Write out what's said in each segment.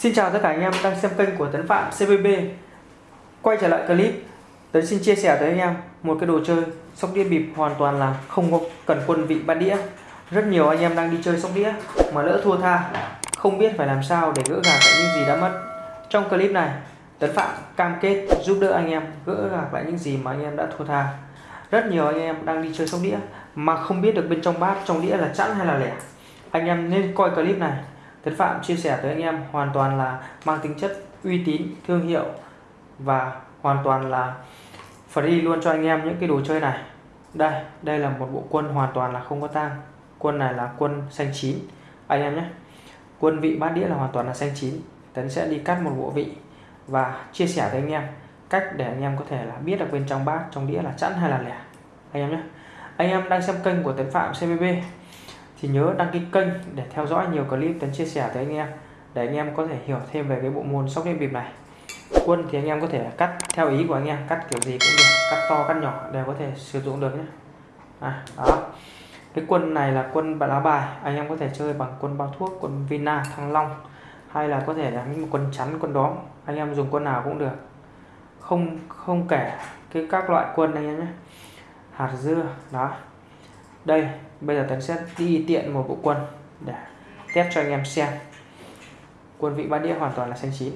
Xin chào tất cả anh em đang xem kênh của Tấn Phạm CVB Quay trở lại clip Tấn xin chia sẻ tới anh em một cái đồ chơi sóc đĩa bịp hoàn toàn là không có cần quân vị bát đĩa. Rất nhiều anh em đang đi chơi sóc đĩa mà lỡ thua tha, Không biết phải làm sao để gỡ gạc lại những gì đã mất. Trong clip này, Tấn Phạm cam kết giúp đỡ anh em gỡ gạc lại những gì mà anh em đã thua tha. Rất nhiều anh em đang đi chơi sóc đĩa mà không biết được bên trong bát, trong đĩa là chẵn hay là lẻ. Anh em nên coi clip này Tấn Phạm chia sẻ tới anh em hoàn toàn là mang tính chất uy tín, thương hiệu và hoàn toàn là free luôn cho anh em những cái đồ chơi này. Đây, đây là một bộ quân hoàn toàn là không có tang. Quân này là quân xanh chín anh em nhé. Quân vị bát đĩa là hoàn toàn là xanh chín. Tấn sẽ đi cắt một bộ vị và chia sẻ với anh em cách để anh em có thể là biết được bên trong bát trong đĩa là chẵn hay là lẻ anh em nhé. Anh em đang xem kênh của Tấn Phạm CBB thì nhớ đăng ký kênh để theo dõi nhiều clip Tấn chia sẻ tới anh em để anh em có thể hiểu thêm về cái bộ môn sóc đĩa bịp này. Quân thì anh em có thể cắt theo ý của anh em cắt kiểu gì cũng được cắt to cắt nhỏ đều có thể sử dụng được nhé. À, đó. Cái quân này là quân lá bài anh em có thể chơi bằng quân bao thuốc quân vina thăng long hay là có thể là những quân chắn quân đóm anh em dùng quân nào cũng được. Không không kể cái các loại quân anh em nhé. Hạt dưa đó đây bây giờ tấn sẽ đi tiện một bộ quân để test cho anh em xem. Quân vị bát đĩa hoàn toàn là xanh chín.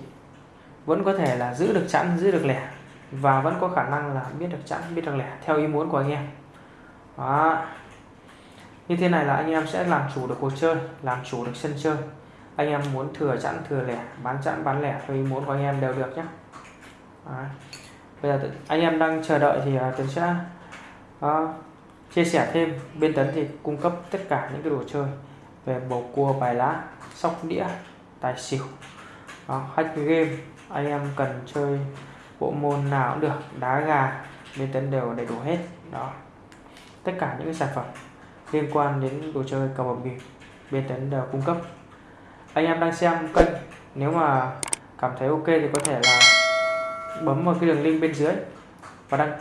Vẫn có thể là giữ được chẵn giữ được lẻ và vẫn có khả năng là biết được chẵn biết được lẻ theo ý muốn của anh em. Đó. Như thế này là anh em sẽ làm chủ được cuộc chơi làm chủ được sân chơi. Anh em muốn thừa chẵn thừa lẻ bán chẵn bán lẻ theo ý muốn của anh em đều được nhé bây giờ anh em đang chờ đợi thì à, tuấn sẽ uh, chia sẻ thêm bên tấn thì cung cấp tất cả những cái đồ chơi về bầu cua bài lá sóc đĩa tài xỉu. Đó, hack game anh em cần chơi bộ môn nào cũng được đá gà bên tấn đều đầy đủ hết. Đó tất cả những cái sản phẩm liên quan đến đồ chơi cờ bạc bịp bên tấn đều cung cấp. Anh em đang xem kênh nếu mà cảm thấy ok thì có thể là bấm vào cái đường link bên dưới và đăng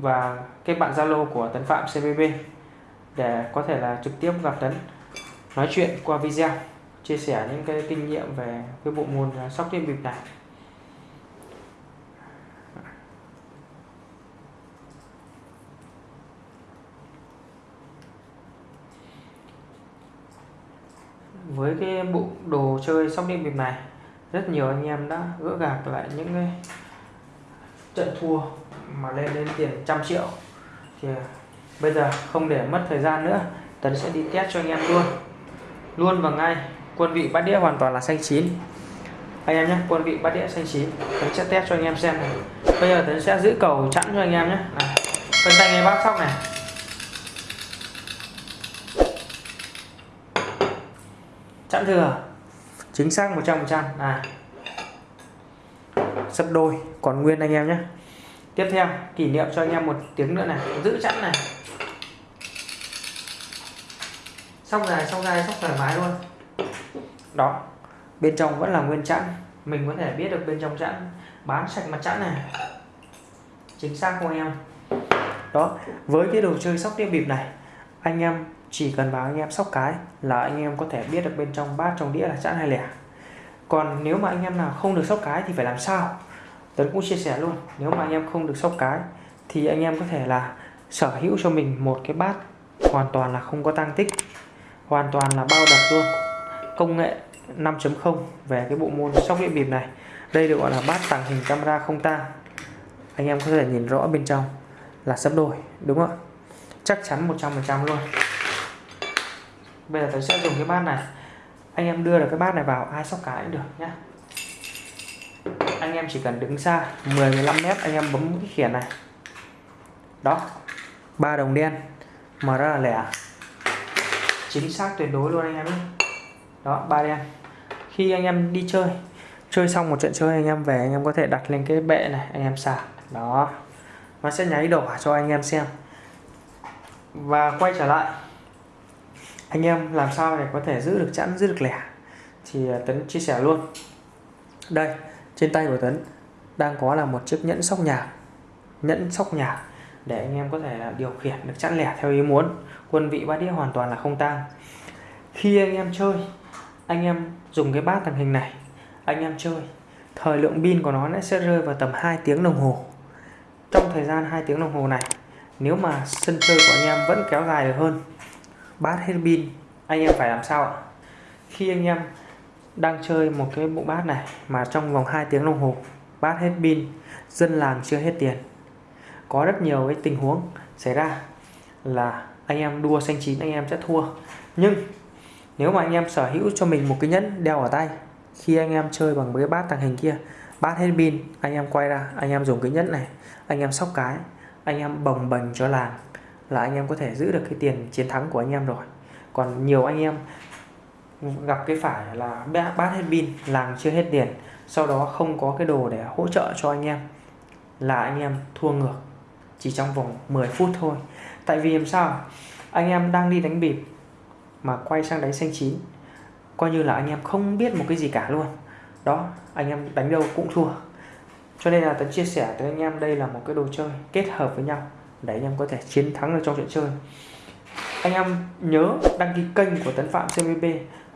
và kết bạn Zalo của Tấn Phạm CBB để có thể là trực tiếp gặp Tấn, nói chuyện qua video, chia sẻ những cái kinh nghiệm về cái bộ môn à, sóc đĩa bịp này. Với cái bộ đồ chơi sóc đĩa bịp này, rất nhiều anh em đã gỡ gạc lại những cái trận thua mà lên đến tiền trăm triệu. Thì à, bây giờ không để mất thời gian nữa, Tấn sẽ đi test cho anh em luôn. Luôn và ngay, quân vị bát đĩa hoàn toàn là xanh chín. Anh em nhé, quân vị bát đĩa xanh chín, Tấn sẽ test cho anh em xem này. Bây giờ Tấn sẽ giữ cầu chặn cho anh em nhé. Phân tay ngay bát sóc này. Chặn thừa. Chính xác 100% à sấp đôi, còn nguyên anh em nhé tiếp theo, kỷ niệm cho anh em một tiếng nữa này. Giữ chẵn này. Xong dài xong dài xong thoải mái luôn. Đó, bên trong vẫn là nguyên chẵn. Mình có thể biết được bên trong chẵn. Bán sạch mặt chẵn này. Chính xác không anh em? Đó, với cái đồ chơi sóc đĩa bịp này, anh em chỉ cần vào anh em sóc cái là anh em có thể biết được bên trong bát trong đĩa là chẵn hay lẻ. Còn nếu mà anh em nào không được sóc cái thì phải làm sao? Tuấn cũng chia sẻ luôn, nếu mà anh em không được sóc cái, thì anh em có thể là sở hữu cho mình một cái bát hoàn toàn là không có tăng tích, hoàn toàn là bao đập luôn. Công nghệ 5.0 về cái bộ môn sóc đĩa bịp này, đây được gọi là bát tàng hình camera không tang. Anh em có thể nhìn rõ bên trong là sấp đôi đúng không ạ? Chắc chắn 100% luôn. Bây giờ tôi sẽ dùng cái bát này. Anh em đưa được cái bát này vào, ai sóc cái cũng được nhé anh em chỉ cần đứng xa 10 15 mét, anh em bấm cái khiển này. Đó, ba đồng đen mà rất là lẻ. Chính xác tuyệt đối luôn anh em nhé. Đó, ba đen. Khi anh em đi chơi chơi xong một trận chơi anh em về, anh em có thể đặt lên cái bệ này, anh em xả. Đó, nó sẽ nháy đỏ cho anh em xem. Và quay trở lại, anh em làm sao để có thể giữ được chẵn, giữ được lẻ? Thì à, tấn chia sẻ luôn. Đây trên tay của Tấn đang có là một chiếc nhẫn sóc nhạc. Nhẫn sóc nhạc để anh em có thể là điều khiển được chẵn lẻ theo ý muốn. Quân vị bát đĩa hoàn toàn là không tang. Khi anh em chơi, anh em dùng cái bát tàng hình này, anh em chơi, thời lượng pin của nó sẽ rơi vào tầm 2 tiếng đồng hồ. Trong thời gian 2 tiếng đồng hồ này, nếu mà sân chơi của anh em vẫn kéo dài được hơn bát hết pin, anh em phải làm sao ạ? Khi anh em đang chơi một cái bộ bát này mà trong vòng 2 tiếng đồng hồ bát hết pin dân làng chưa hết tiền có rất nhiều cái tình huống xảy ra là anh em đua xanh chín anh em sẽ thua nhưng nếu mà anh em sở hữu cho mình một cái nhẫn đeo ở tay khi anh em chơi bằng cái bát tàng hình kia bát hết pin anh em quay ra anh em dùng cái nhẫn này anh em sóc cái anh em bồng bềnh cho làng là anh em có thể giữ được cái tiền chiến thắng của anh em rồi còn nhiều anh em gặp cái phải là bát hết pin làng chưa hết tiền. Sau đó không có cái đồ để hỗ trợ cho anh em, là anh em thua ngược, chỉ trong vòng 10 phút thôi. Tại vì làm sao? Anh em đang đi đánh bịp mà quay sang đánh xanh chín, coi như là anh em không biết một cái gì cả luôn. Đó, anh em đánh đâu cũng thua. Cho nên là tấn chia sẻ tới anh em đây là một cái đồ chơi kết hợp với nhau để anh em có thể chiến thắng được trong chuyện chơi. Anh em nhớ đăng ký kênh của Tấn Phạm CVB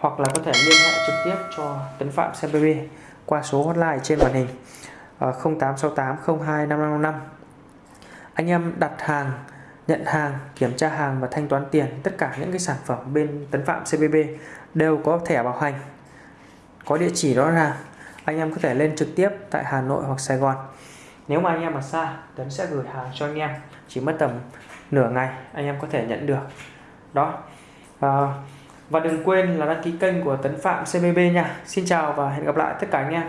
hoặc là có thể liên hệ trực tiếp cho Tấn Phạm CVB qua số hotline trên màn hình 0868 02 5555 anh em đặt hàng nhận hàng kiểm tra hàng và thanh toán tiền tất cả những cái sản phẩm bên Tấn Phạm CBB đều có thẻ bảo hành có địa chỉ rõ ràng. Anh em có thể lên trực tiếp tại Hà Nội hoặc Sài Gòn. Nếu mà anh em ở xa Tấn sẽ gửi hàng cho anh em chỉ mất tầm nửa ngày anh em có thể nhận được. Đó. À, và đừng quên là đăng ký kênh của Tấn Phạm CBB nha. Xin chào và hẹn gặp lại tất cả anh em.